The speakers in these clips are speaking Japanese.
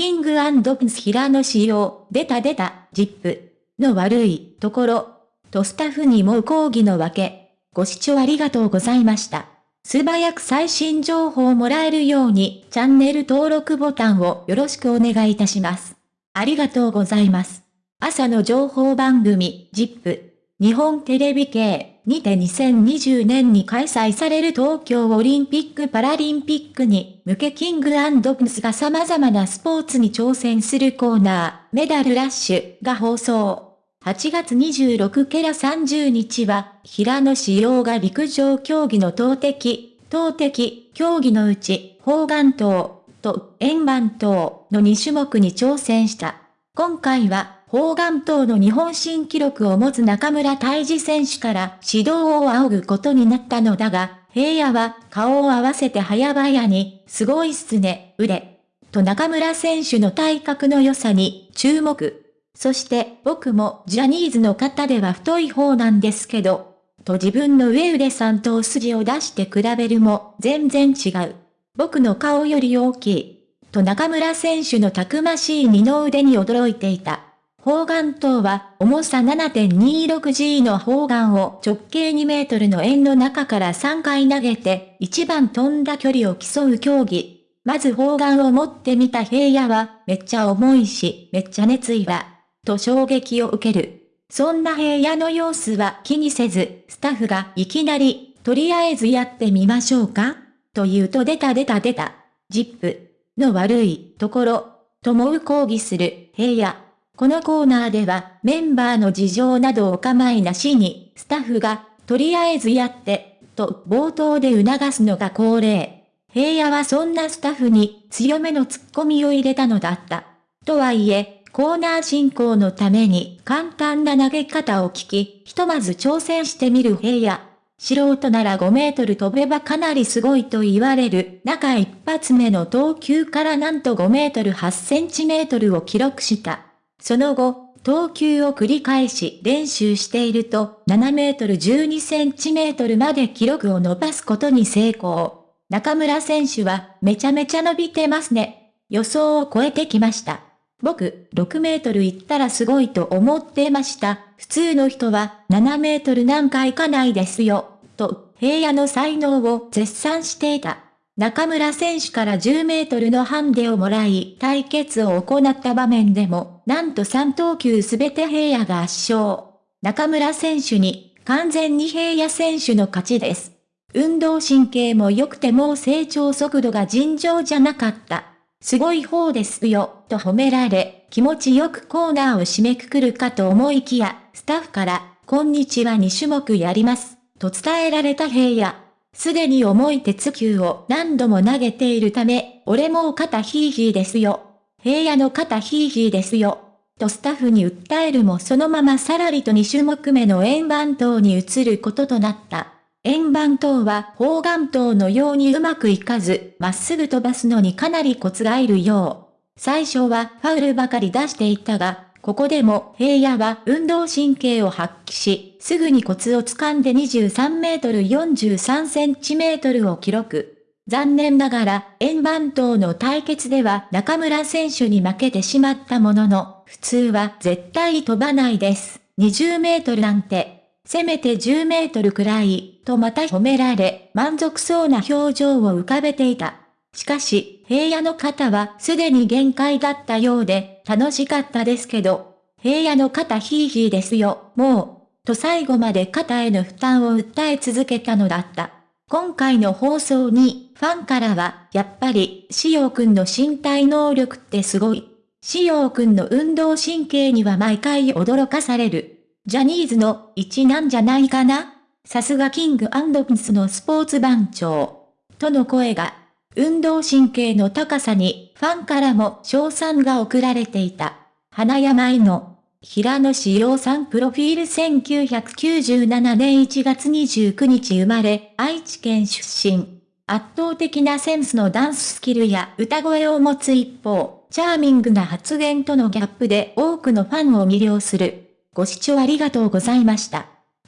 キングプス平野仕様、出た出た、ジップの悪いところ、とスタッフにも抗議のわけ。ご視聴ありがとうございました。素早く最新情報をもらえるように、チャンネル登録ボタンをよろしくお願いいたします。ありがとうございます。朝の情報番組、ジップ、日本テレビ系にて2020年に開催される東京オリンピック・パラリンピックに向けキングプスが様々なスポーツに挑戦するコーナー、メダルラッシュが放送。8月26ケラ30日は、平野志陽が陸上競技の投擲、投擲、競技のうち、砲丸投と円盤投の2種目に挑戦した。今回は、砲丸投の日本新記録を持つ中村泰治選手から指導を仰ぐことになったのだが、平野は顔を合わせて早々に、すごいっすね、腕。と中村選手の体格の良さに注目。そして僕もジャニーズの方では太い方なんですけど、と自分の上腕さんとお筋を出して比べるも全然違う。僕の顔より大きい。と中村選手のたくましい二の腕に驚いていた。砲丸刀は重さ 7.26G の砲丸を直径2メートルの円の中から3回投げて一番飛んだ距離を競う競技。まず砲丸を持ってみた平野はめっちゃ重いしめっちゃ熱意はと衝撃を受ける。そんな平野の様子は気にせず、スタッフがいきなり、とりあえずやってみましょうかと言うと出た出た出た。ジップの悪いところ、ともう抗議する平野。このコーナーではメンバーの事情などお構いなしに、スタッフが、とりあえずやって、と冒頭で促すのが恒例。平野はそんなスタッフに強めのツッコミを入れたのだった。とはいえ、コーナー進行のために簡単な投げ方を聞き、ひとまず挑戦してみる平野。素人なら5メートル飛べばかなりすごいと言われる中一発目の投球からなんと5メートル8センチメートルを記録した。その後、投球を繰り返し練習していると7メートル12センチメートルまで記録を伸ばすことに成功。中村選手はめちゃめちゃ伸びてますね。予想を超えてきました。僕、6メートル行ったらすごいと思ってました。普通の人は7メートルなんか行かないですよ。と、平野の才能を絶賛していた。中村選手から10メートルのハンデをもらい、対決を行った場面でも、なんと3投球すべて平野が圧勝。中村選手に、完全に平野選手の勝ちです。運動神経も良くても成長速度が尋常じゃなかった。すごい方ですよ、と褒められ、気持ちよくコーナーを締めくくるかと思いきや、スタッフから、こんにちは2種目やります、と伝えられた平野。すでに重い鉄球を何度も投げているため、俺もう肩ヒーヒーですよ。平野の肩ヒーヒーですよ。とスタッフに訴えるもそのままさらりと2種目目の円盤島に移ることとなった。円盤刀は砲丸刀のようにうまくいかず、まっすぐ飛ばすのにかなりコツがいるよう。最初はファウルばかり出していたが、ここでも平野は運動神経を発揮し、すぐにコツを掴んで23メートル43センチメートルを記録。残念ながら、円盤刀の対決では中村選手に負けてしまったものの、普通は絶対飛ばないです。20メートルなんてせめて10メートルくらい、とまた褒められ、満足そうな表情を浮かべていた。しかし、平野の肩はすでに限界だったようで、楽しかったですけど、平野の肩ヒーヒーですよ、もう、と最後まで肩への負担を訴え続けたのだった。今回の放送に、ファンからは、やっぱり、しおくんの身体能力ってすごい。しおくんの運動神経には毎回驚かされる。ジャニーズの一なんじゃないかな？さすがキングプスのスポーツ番長。との声が、運動神経の高さにファンからも賞賛が送られていた。花山井の平野志陽さんプロフィール1997年1月29日生まれ、愛知県出身。圧倒的なセンスのダンススキルや歌声を持つ一方、チャーミングな発言とのギャップで多くのファンを魅了する。ご視聴ありがとうございました。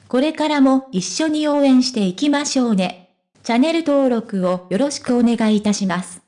これからも一緒に応援していきましょうね。チャンネル登録をよろしくお願いいたします。